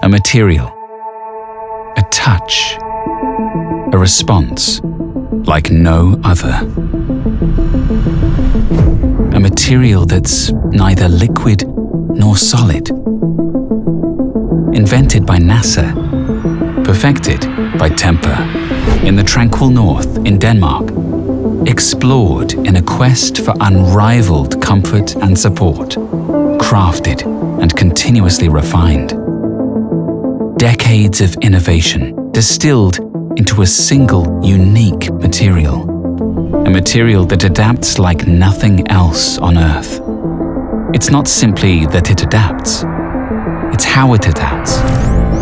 a material, a touch, a response like no other. A material that's neither liquid nor solid. Invented by NASA, perfected by Tempur, in the tranquil north in Denmark, explored in a quest for unrivaled comfort and support, crafted and continuously refined. Decades of innovation distilled into a single unique material. A material that adapts like nothing else on Earth. It's not simply that it adapts, it's how it adapts,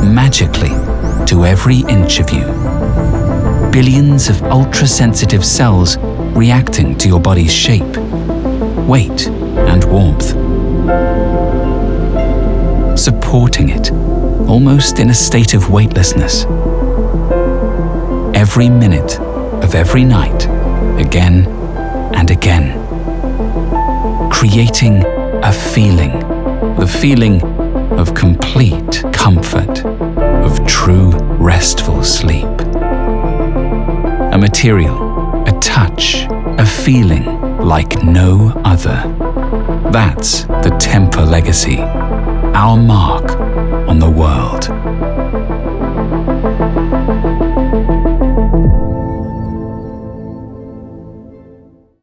magically, to every inch of you. Billions of ultra-sensitive cells reacting to your body's shape, weight, and warmth. Supporting it, almost in a state of weightlessness. Every minute of every night, again and again. Creating a feeling, the feeling of complete comfort, of true restful sleep. A material, a touch, a feeling like no other. That's the Tempur legacy, our mark world.